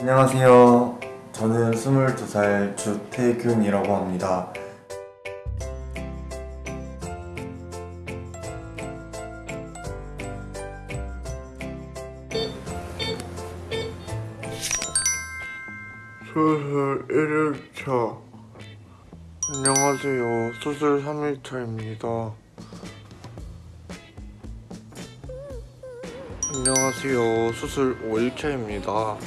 안녕하세요. 저는 22살 주태균이라고 합니다. 수술 1일차 안녕하세요. 수술 3일차입니다. 안녕하세요. 수술 5일차입니다.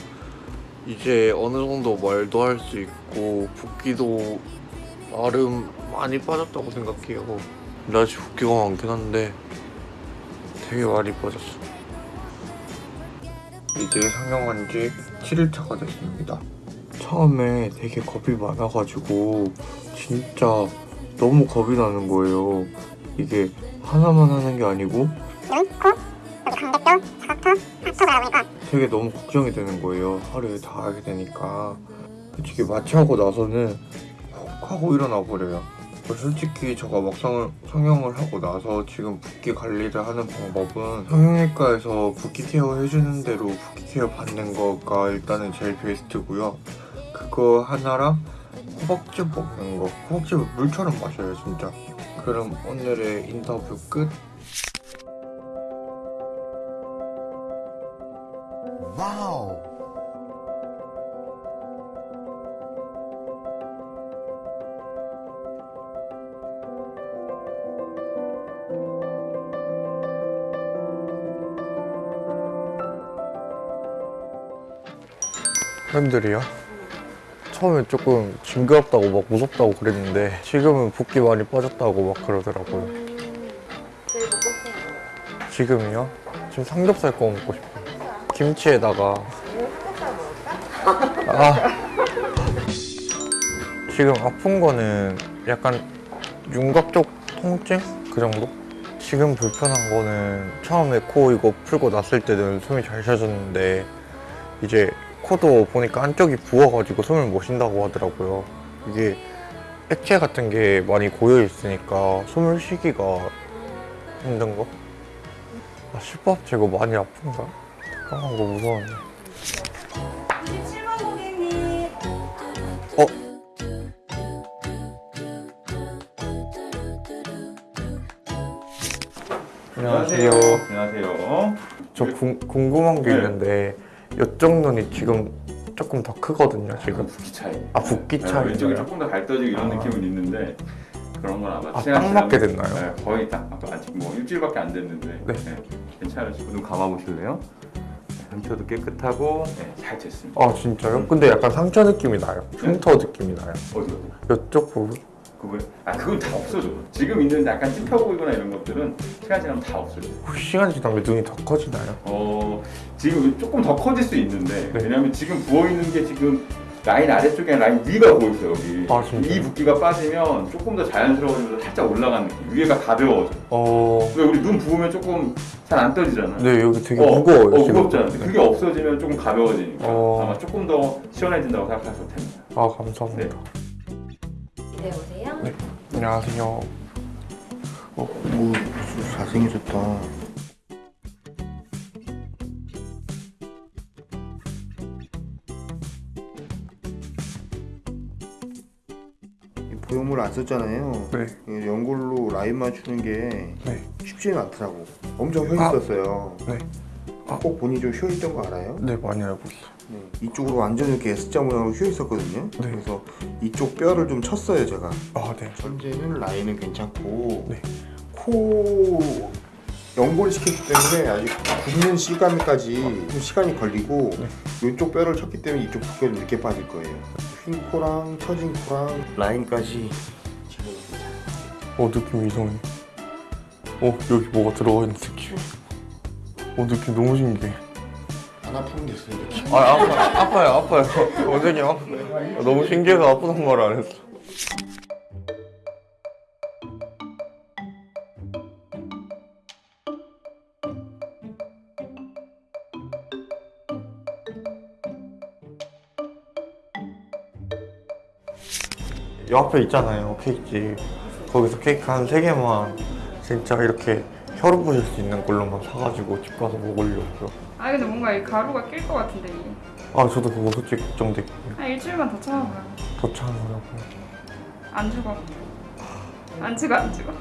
이제 어느 정도 말도 할 수 있고 붓기도 나름 많이 빠졌다고 생각해요. 근데 아직 붓기가 많긴 한데 되게 많이 빠졌어. 이제 상영한 지 7일차가 됐습니다. 처음에 되게 겁이 많아가지고 진짜 너무 겁이 나는 거예요. 이게 하나만 하는 게 아니고 알아보니까 되게 너무 걱정이 되는 거예요. 하루에 다 하게 되니까. 솔직히 마취하고 나서는 훅 하고 일어나 버려요. 솔직히 제가 막상 성형을 하고 나서 지금 붓기 관리를 하는 방법은 성형외과에서 붓기 케어 해주는 대로 붓기 케어 받는 거가 일단은 제일 베스트고요. 그거 하나랑 호박즙 먹는 거. 호박즙을 물처럼 마셔요, 진짜. 그럼 오늘의 인터뷰 끝. 와우. 팬들이요? 처음에 조금 징그럽다고 막 무섭다고 그랬는데 지금은 붓기 많이 빠졌다고 막 그러더라고요. 거 지금이요? 지금 삼겹살 구워 먹고 싶어요. 김치에다가 아 지금 아픈 거는 약간 윤곽 쪽 통증 그 정도? 지금 불편한 거는 처음에 코 이거 풀고 났을 때는 숨이 잘 쉬어졌는데 이제 코도 보니까 안쪽이 부어가지고 숨을 못 쉰다고 하더라고요. 이게 액체 같은 게 많이 고여 있으니까 숨을 쉬기가 힘든 거? 아, 실밥 제거 많이 아픈가? 잠깐만 거 무서웠네. 27번 고객님 어? 안녕하세요. 안녕하세요. 저 궁, 궁금한 게 네. 있는데 이쪽 눈이 지금 조금 더 크거든요. 지금 붓기 차이. 아 붓기 네, 차이. 왼쪽이 조금 더 갈떠지고 이런 아. 느낌은 있는데 그런 건 아마 아, 딱 맞게 됐나요? 네, 거의 딱 아직 뭐 일주일밖에 안 됐는데 네. 네, 괜찮으시고 눈 감아 보실래요? 상처도 깨끗하고 네, 잘 됐습니다. 아 진짜요? 근데 약간 상처 느낌이 나요. 흉터 느낌이 나요. 어디 어디? 이쪽 부분. 그거 아 그건 다 없어져. 지금 있는 약간 찝혀 보이거나 이런 것들은 시간 지나면 다 없어져. 시간이 지나면 눈이 더 커지나요? 어 지금 조금 더 커질 수 있는데 네. 왜냐면 지금 부어 있는 게 지금 라인 아래쪽에 라인 위가 보이세요 여기 아? 이 붓기가 빠지면 조금 더 자연스러워지면서 살짝 올라가는 느낌 위에가 가벼워져 어. 왜 우리 눈 부으면 조금 잘 안 떠지잖아 네 여기 되게 어, 무거워요. 어. 무겁잖아 근데 그게 없어지면 조금 가벼워지니까 어. 아마 조금 더 시원해진다고 생각하셔도 됩니다 아 감사합니다. 기대해 보세요. 네. 안녕하세요. 어, 뭐 잘생겨졌다. 이 보형물 안 썼잖아요. 네. 이 연골로 라인 맞추는 게 네. 쉽지는 않더라고. 엄청 휘 아. 있었어요. 네. 아. 꼭 본인이 좀 휘어 있던 거 알아요? 네 많이 알고 있어요. 네. 이쪽으로 완전 이렇게 S자 모양으로 휘어 있었거든요. 네. 그래서 이쪽 뼈를 좀 쳤어요, 제가. 아 네. 현재는 라인은 괜찮고 네. 코 연골 시켰기 때문에 아직 굽는 시간까지 좀 시간이 걸리고 네. 이쪽 뼈를 쳤기 때문에 이쪽 좀 늦게 빠질 거예요. 휜 코랑 처진 코랑 라인까지. 어 느낌 이상해. 어 여기 뭐가 들어가 있는 느낌. 어 느낌 너무 신기해. 안 아픈 게 있어요, 느낌. 아 아파 아파요 아파요. 원장님 아파요. 너무 신기해서 아프단 말안 했어. 옆에 있잖아요 케이크집 거기서 케이크 한세 개만 진짜 이렇게 혀로 부실 수 있는 걸로만 사가지고 집 가서 먹으려고요 아 근데 뭔가 이 가루가 낄 것 같은데 이. 아 저도 그거 솔직히 걱정돼 한 일주일만 더 참아봐요. 더 참으라고 안 죽어. 안 죽어 안 죽어.